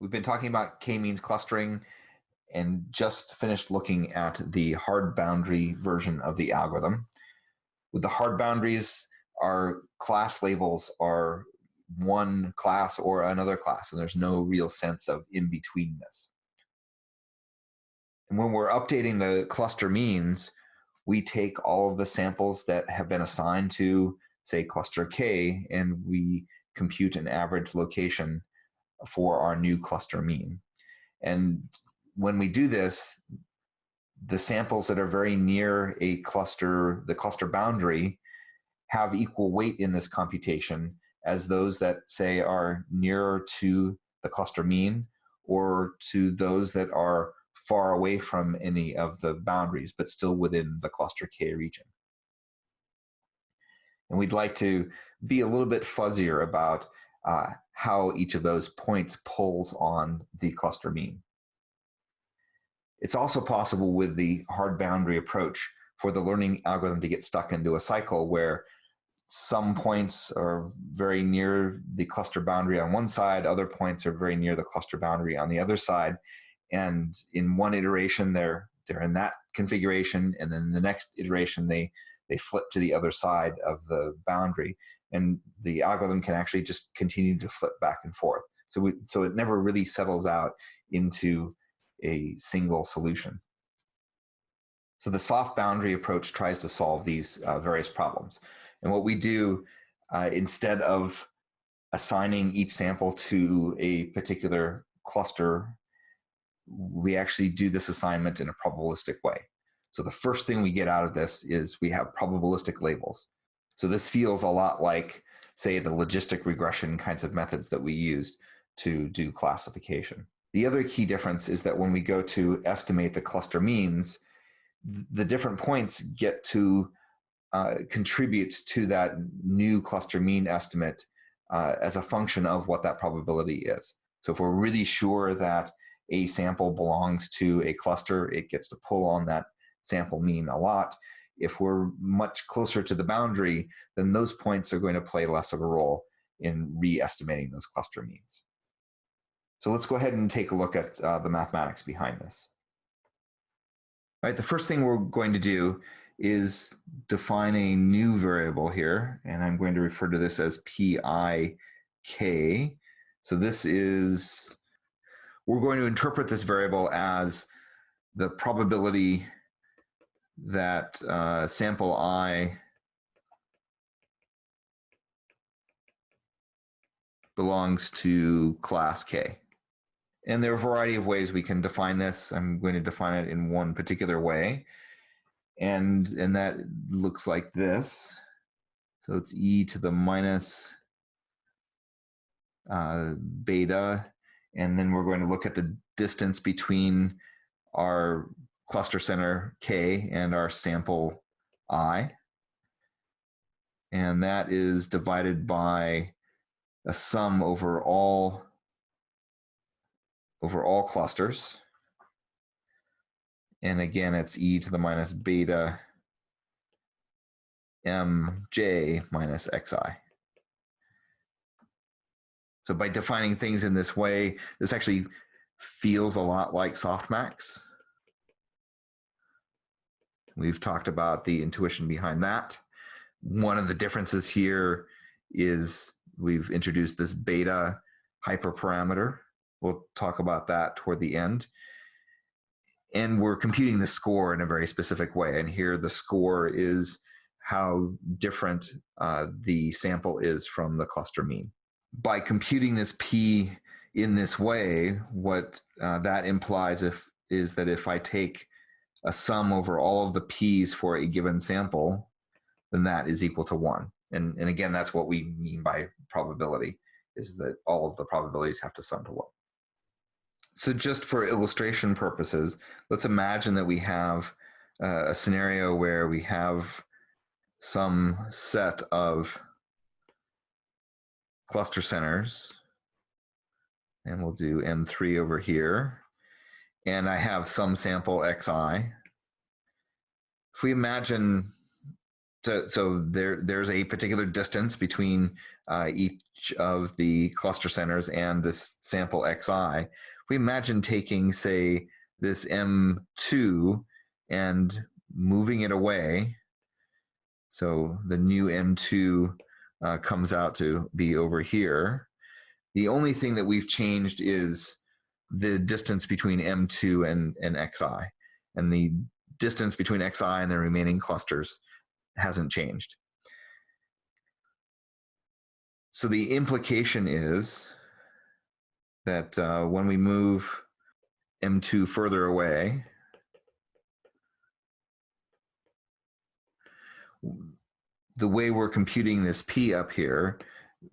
We've been talking about k-means clustering and just finished looking at the hard boundary version of the algorithm. With the hard boundaries, our class labels are one class or another class, and there's no real sense of in-betweenness. And when we're updating the cluster means, we take all of the samples that have been assigned to, say, cluster K, and we compute an average location for our new cluster mean. And when we do this, the samples that are very near a cluster, the cluster boundary, have equal weight in this computation as those that say are nearer to the cluster mean or to those that are far away from any of the boundaries, but still within the cluster K region. And we'd like to be a little bit fuzzier about uh, how each of those points pulls on the cluster mean. It's also possible with the hard boundary approach for the learning algorithm to get stuck into a cycle where some points are very near the cluster boundary on one side, other points are very near the cluster boundary on the other side. And in one iteration, they're, they're in that configuration, and then the next iteration, they, they flip to the other side of the boundary and the algorithm can actually just continue to flip back and forth. So, we, so it never really settles out into a single solution. So the soft boundary approach tries to solve these uh, various problems. And what we do, uh, instead of assigning each sample to a particular cluster, we actually do this assignment in a probabilistic way. So the first thing we get out of this is we have probabilistic labels. So this feels a lot like, say, the logistic regression kinds of methods that we used to do classification. The other key difference is that when we go to estimate the cluster means, the different points get to uh, contribute to that new cluster mean estimate uh, as a function of what that probability is. So if we're really sure that a sample belongs to a cluster, it gets to pull on that sample mean a lot if we're much closer to the boundary, then those points are going to play less of a role in re-estimating those cluster means. So let's go ahead and take a look at uh, the mathematics behind this. All right, the first thing we're going to do is define a new variable here, and I'm going to refer to this as PIK. So this is, we're going to interpret this variable as the probability that uh, sample i belongs to class K. And there are a variety of ways we can define this. I'm going to define it in one particular way. And, and that looks like this. So it's e to the minus uh, beta. And then we're going to look at the distance between our cluster center K and our sample I. And that is divided by a sum over all over all clusters. And again, it's e to the minus beta mj minus xi. So by defining things in this way, this actually feels a lot like softmax. We've talked about the intuition behind that. One of the differences here is we've introduced this beta hyperparameter. We'll talk about that toward the end. And we're computing the score in a very specific way. And here the score is how different uh, the sample is from the cluster mean. By computing this P in this way, what uh, that implies if, is that if I take a sum over all of the p's for a given sample, then that is equal to one. And, and again, that's what we mean by probability, is that all of the probabilities have to sum to one. So just for illustration purposes, let's imagine that we have uh, a scenario where we have some set of cluster centers, and we'll do M3 over here and I have some sample xi. If we imagine so, so there, there's a particular distance between uh, each of the cluster centers and this sample xi. We imagine taking, say, this M2 and moving it away. So the new M2 uh, comes out to be over here. The only thing that we've changed is the distance between M2 and, and Xi. And the distance between Xi and the remaining clusters hasn't changed. So the implication is that uh, when we move M2 further away, the way we're computing this P up here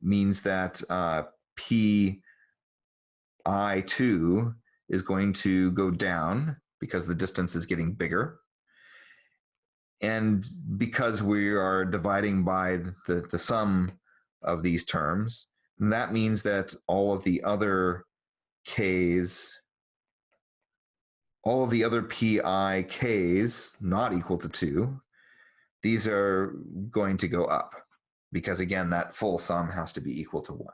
means that uh, P I2 is going to go down because the distance is getting bigger. And because we are dividing by the, the sum of these terms, that means that all of the other k's, all of the other pi k's not equal to 2, these are going to go up because again, that full sum has to be equal to 1.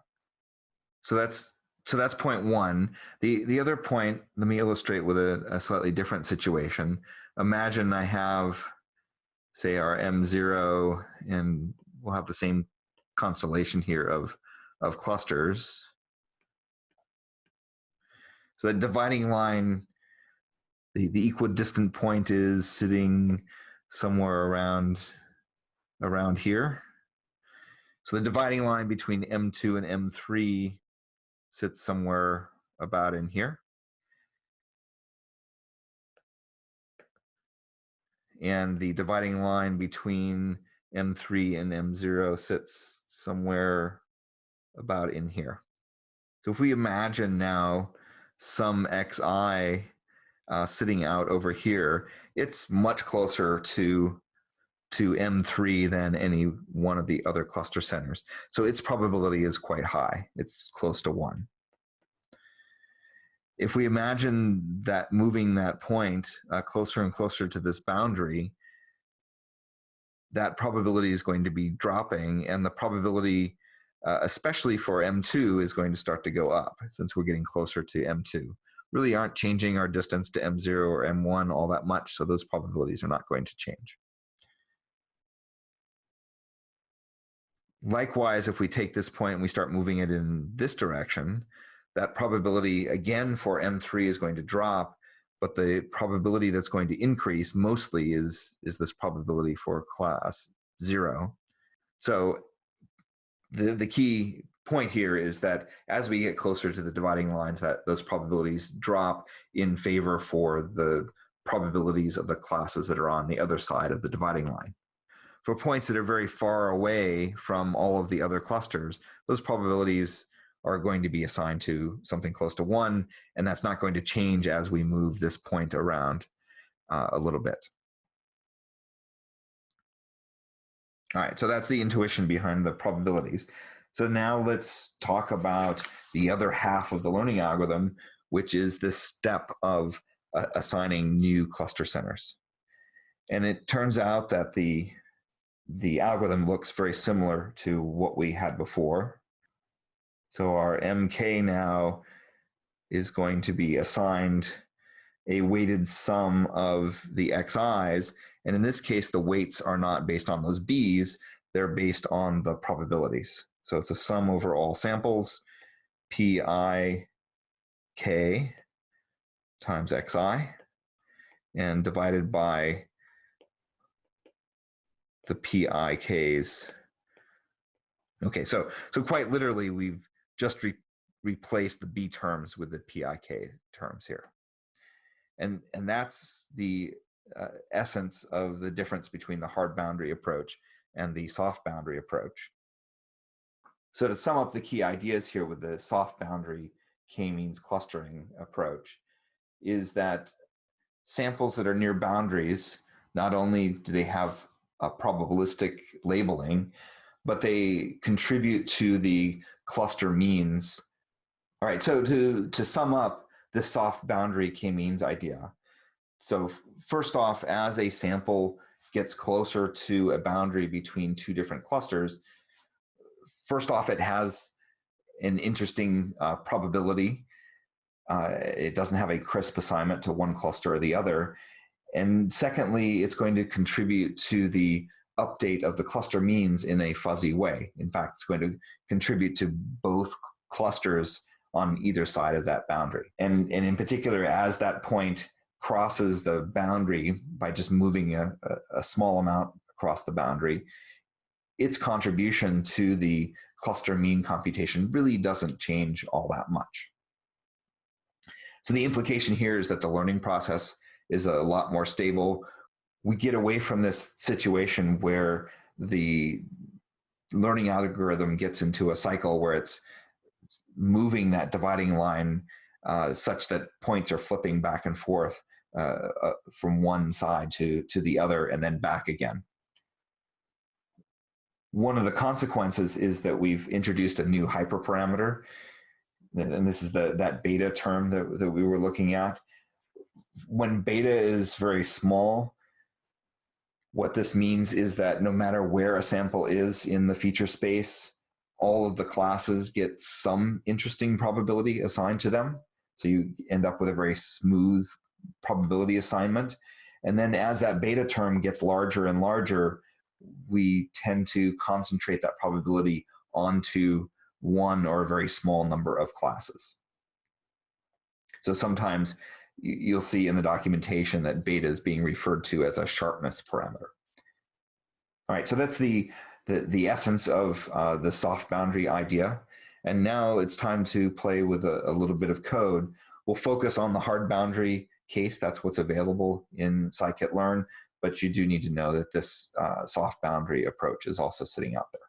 So that's so that's point one. The the other point, let me illustrate with a, a slightly different situation. Imagine I have say our M0 and we'll have the same constellation here of, of clusters. So the dividing line, the, the equidistant point is sitting somewhere around, around here. So the dividing line between M2 and M3 sits somewhere about in here. and the dividing line between M3 and M0 sits somewhere about in here. So if we imagine now some xi uh, sitting out over here, it's much closer to to M3 than any one of the other cluster centers. So its probability is quite high. It's close to one if we imagine that moving that point uh, closer and closer to this boundary, that probability is going to be dropping and the probability, uh, especially for M2, is going to start to go up since we're getting closer to M2. Really aren't changing our distance to M0 or M1 all that much, so those probabilities are not going to change. Likewise, if we take this point and we start moving it in this direction, that probability again for M3 is going to drop, but the probability that's going to increase mostly is, is this probability for class zero. So the, the key point here is that as we get closer to the dividing lines, that those probabilities drop in favor for the probabilities of the classes that are on the other side of the dividing line. For points that are very far away from all of the other clusters, those probabilities are going to be assigned to something close to one, and that's not going to change as we move this point around uh, a little bit. All right, so that's the intuition behind the probabilities. So now let's talk about the other half of the learning algorithm, which is this step of uh, assigning new cluster centers. And it turns out that the, the algorithm looks very similar to what we had before. So our MK now is going to be assigned a weighted sum of the XIs. And in this case, the weights are not based on those Bs, they're based on the probabilities. So it's a sum over all samples, Pi k times Xi, and divided by the Pi k's. Okay, so, so quite literally, we've just re replace the B terms with the PIK terms here. And, and that's the uh, essence of the difference between the hard boundary approach and the soft boundary approach. So to sum up the key ideas here with the soft boundary k-means clustering approach is that samples that are near boundaries, not only do they have a probabilistic labeling, but they contribute to the cluster means. All right, so to, to sum up the soft boundary k-means idea. So first off, as a sample gets closer to a boundary between two different clusters, first off, it has an interesting uh, probability. Uh, it doesn't have a crisp assignment to one cluster or the other. And secondly, it's going to contribute to the update of the cluster means in a fuzzy way. In fact, it's going to contribute to both clusters on either side of that boundary. And, and in particular, as that point crosses the boundary by just moving a, a, a small amount across the boundary, its contribution to the cluster mean computation really doesn't change all that much. So the implication here is that the learning process is a lot more stable. We get away from this situation where the learning algorithm gets into a cycle where it's moving that dividing line uh, such that points are flipping back and forth uh, uh, from one side to, to the other and then back again. One of the consequences is that we've introduced a new hyperparameter, and this is the, that beta term that, that we were looking at. When beta is very small, what this means is that no matter where a sample is in the feature space, all of the classes get some interesting probability assigned to them. So you end up with a very smooth probability assignment. And then as that beta term gets larger and larger, we tend to concentrate that probability onto one or a very small number of classes. So sometimes you'll see in the documentation that beta is being referred to as a sharpness parameter. All right, so that's the, the, the essence of uh, the soft boundary idea. And now it's time to play with a, a little bit of code. We'll focus on the hard boundary case. That's what's available in scikit-learn but you do need to know that this uh, soft boundary approach is also sitting out there.